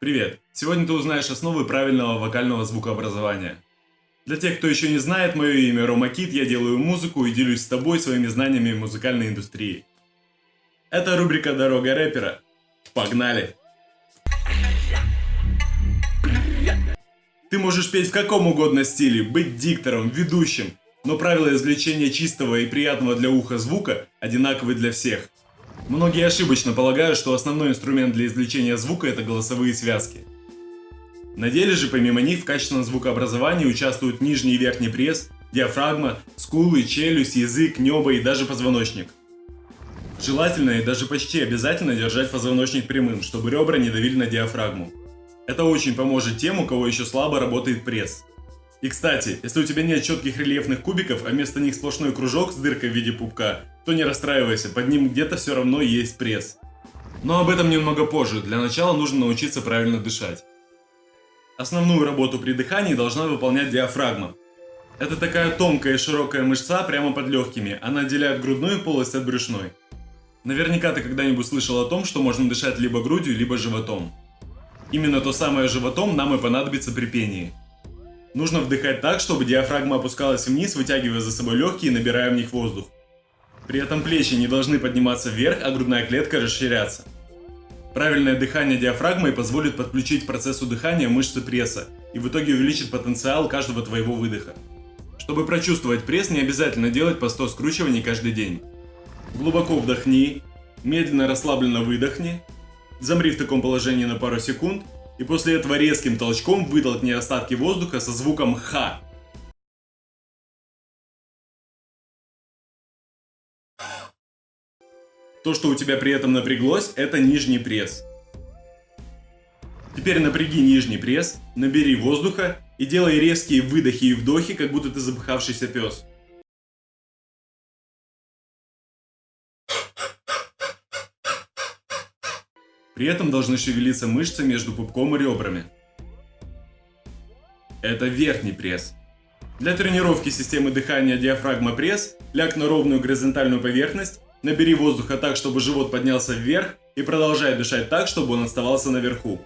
Привет! Сегодня ты узнаешь основы правильного вокального звукообразования. Для тех, кто еще не знает, мое имя Рома Кит, я делаю музыку и делюсь с тобой своими знаниями музыкальной индустрии. Это рубрика «Дорога рэпера». Погнали! Ты можешь петь в каком угодно стиле, быть диктором, ведущим, но правила извлечения чистого и приятного для уха звука одинаковы для всех – Многие ошибочно полагают, что основной инструмент для извлечения звука это голосовые связки. На деле же помимо них в качественном звукообразовании участвуют нижний и верхний пресс, диафрагма, скулы, челюсть, язык, небо и даже позвоночник. Желательно и даже почти обязательно держать позвоночник прямым, чтобы ребра не давили на диафрагму. Это очень поможет тем, у кого еще слабо работает пресс. И кстати, если у тебя нет четких рельефных кубиков, а вместо них сплошной кружок с дыркой в виде пупка, то не расстраивайся, под ним где-то все равно есть пресс. Но об этом немного позже, для начала нужно научиться правильно дышать. Основную работу при дыхании должна выполнять диафрагма. Это такая тонкая и широкая мышца прямо под легкими, она отделяет грудную полость от брюшной. Наверняка ты когда-нибудь слышал о том, что можно дышать либо грудью, либо животом. Именно то самое животом нам и понадобится при пении. Нужно вдыхать так, чтобы диафрагма опускалась вниз, вытягивая за собой легкие и набирая в них воздух. При этом плечи не должны подниматься вверх, а грудная клетка расширяться. Правильное дыхание диафрагмой позволит подключить к процессу дыхания мышцы пресса и в итоге увеличит потенциал каждого твоего выдоха. Чтобы прочувствовать пресс, не обязательно делать по 100 скручиваний каждый день. Глубоко вдохни, медленно расслабленно выдохни, замри в таком положении на пару секунд и после этого резким толчком вытолкни остатки воздуха со звуком «ха». То, что у тебя при этом напряглось, это нижний пресс. Теперь напряги нижний пресс, набери воздуха и делай резкие выдохи и вдохи, как будто ты запыхавшийся пес. При этом должны шевелиться мышцы между пупком и ребрами. Это верхний пресс. Для тренировки системы дыхания диафрагма пресс ляг на ровную горизонтальную поверхность, набери воздуха так, чтобы живот поднялся вверх и продолжай дышать так, чтобы он оставался наверху.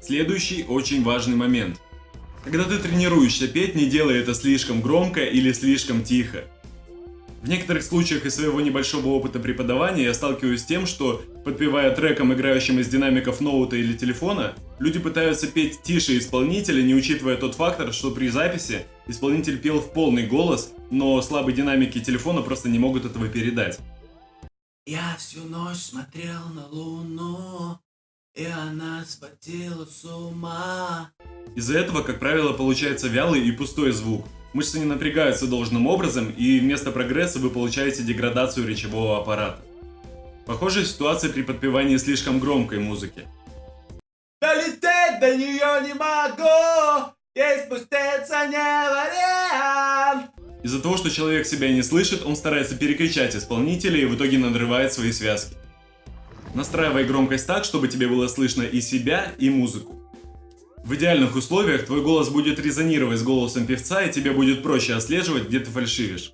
Следующий очень важный момент. Когда ты тренируешься петь, не делай это слишком громко или слишком тихо. В некоторых случаях из своего небольшого опыта преподавания я сталкиваюсь с тем, что, подпевая треком, играющим из динамиков ноута или телефона, люди пытаются петь тише исполнителя, не учитывая тот фактор, что при записи исполнитель пел в полный голос, но слабые динамики телефона просто не могут этого передать. Я всю ночь смотрел на луну, и она схватила с ума. Из-за этого, как правило, получается вялый и пустой звук – Мышцы не напрягаются должным образом, и вместо прогресса вы получаете деградацию речевого аппарата. Похожая ситуация при подпевании слишком громкой музыки. Долететь до нее не могу, спуститься не вариант. Из-за того, что человек себя не слышит, он старается перекричать исполнителя и в итоге надрывает свои связки. Настраивай громкость так, чтобы тебе было слышно и себя, и музыку. В идеальных условиях твой голос будет резонировать с голосом певца и тебе будет проще отслеживать, где ты фальшивишь.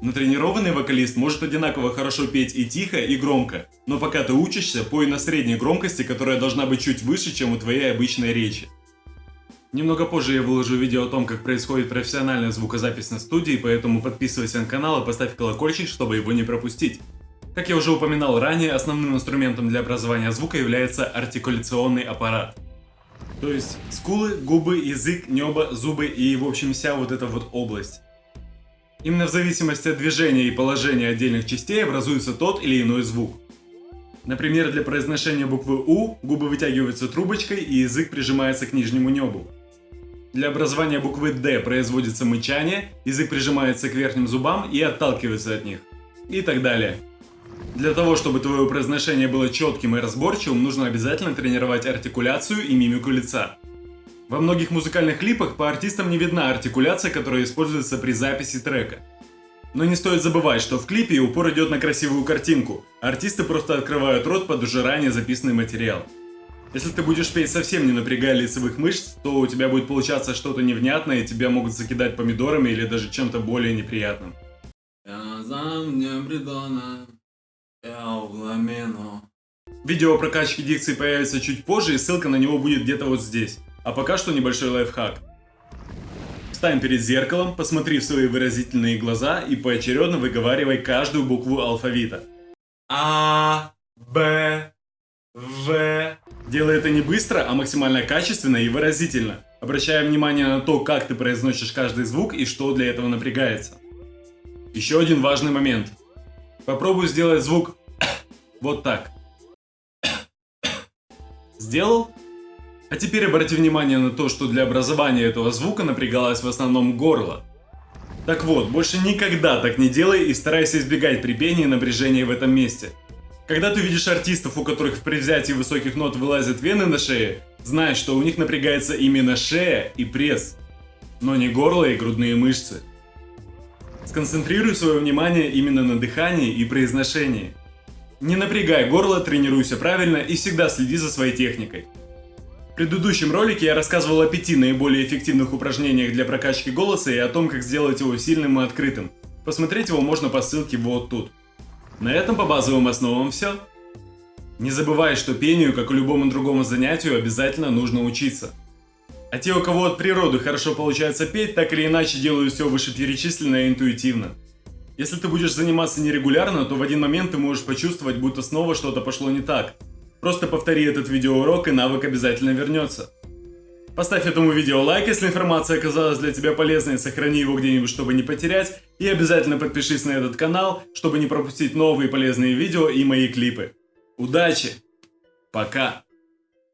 Натренированный вокалист может одинаково хорошо петь и тихо, и громко, но пока ты учишься, пой на средней громкости, которая должна быть чуть выше, чем у твоей обычной речи. Немного позже я выложу видео о том, как происходит профессиональная звукозапись на студии, поэтому подписывайся на канал и поставь колокольчик, чтобы его не пропустить. Как я уже упоминал ранее, основным инструментом для образования звука является артикуляционный аппарат. То есть скулы, губы, язык, небо, зубы и в общем вся вот эта вот область. Именно в зависимости от движения и положения отдельных частей образуется тот или иной звук. Например, для произношения буквы У губы вытягиваются трубочкой и язык прижимается к нижнему небу. Для образования буквы Д производится мычание, язык прижимается к верхним зубам и отталкивается от них. И так далее. Для того, чтобы твое произношение было четким и разборчивым, нужно обязательно тренировать артикуляцию и мимику лица. Во многих музыкальных клипах по артистам не видна артикуляция, которая используется при записи трека. Но не стоит забывать, что в клипе упор идет на красивую картинку, артисты просто открывают рот под уже ранее записанный материал. Если ты будешь петь совсем не напрягая лицевых мышц, то у тебя будет получаться что-то невнятное, и тебя могут закидать помидорами или даже чем-то более неприятным. Я за мне угламену, Видео о прокачке дикции появится чуть позже и ссылка на него будет где-то вот здесь. А пока что небольшой лайфхак. Встань перед зеркалом, посмотри в свои выразительные глаза и поочередно выговаривай каждую букву алфавита. А, Б, В. Делай это не быстро, а максимально качественно и выразительно, обращая внимание на то, как ты произносишь каждый звук и что для этого напрягается. Еще один важный момент. Попробуй сделать звук вот так. Сделал? А теперь обрати внимание на то, что для образования этого звука напрягалось в основном горло. Так вот, больше никогда так не делай и старайся избегать при пении напряжения в этом месте. Когда ты видишь артистов, у которых в предвзятии высоких нот вылазят вены на шее, знай, что у них напрягается именно шея и пресс, но не горло и грудные мышцы. Сконцентрируй свое внимание именно на дыхании и произношении. Не напрягай горло, тренируйся правильно и всегда следи за своей техникой. В предыдущем ролике я рассказывал о пяти наиболее эффективных упражнениях для прокачки голоса и о том, как сделать его сильным и открытым. Посмотреть его можно по ссылке вот тут. На этом по базовым основам все. Не забывай, что пению, как и любому другому занятию, обязательно нужно учиться. А те, у кого от природы хорошо получается петь, так или иначе делают все вышеперечисленное интуитивно. Если ты будешь заниматься нерегулярно, то в один момент ты можешь почувствовать, будто снова что-то пошло не так. Просто повтори этот видеоурок и навык обязательно вернется. Поставь этому видео лайк, если информация оказалась для тебя полезной, сохрани его где-нибудь, чтобы не потерять, и обязательно подпишись на этот канал, чтобы не пропустить новые полезные видео и мои клипы. Удачи! Пока!